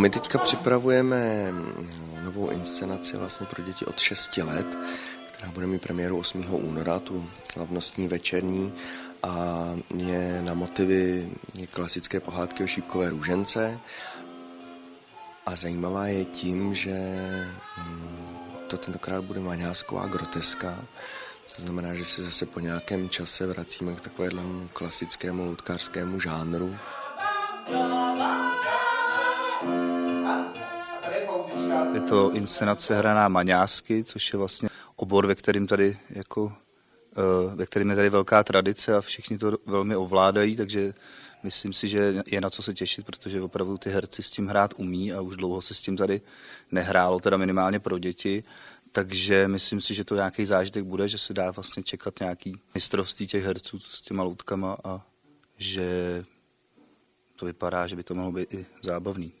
My teďka připravujeme novou inscenaci vlastně pro děti od 6 let, která bude mít premiéru 8. února, tu slavnostní večerní a je na motivy klasické pohádky o šípkové růžence a zajímavá je tím, že hm, to tentokrát bude maňásková groteska, to znamená, že se zase po nějakém čase vracíme k takovému klasickému loutkářskému žánru. Je to inscenace hraná maňásky, což je vlastně obor, ve kterým tady jako eh, ve kterým je tady velká tradice a všichni to velmi ovládají, takže myslím si, že je na co se těšit, protože opravdu ty herci s tím hrát umí a už dlouho se s tím tady nehrálo, teda minimálně pro děti. Takže myslím si, že to nějaký zážitek bude, že se dá vlastně čekat nějaký mistrovství těch herců s těma loutkama a že to vypadá, že by to mohlo být i zábavný.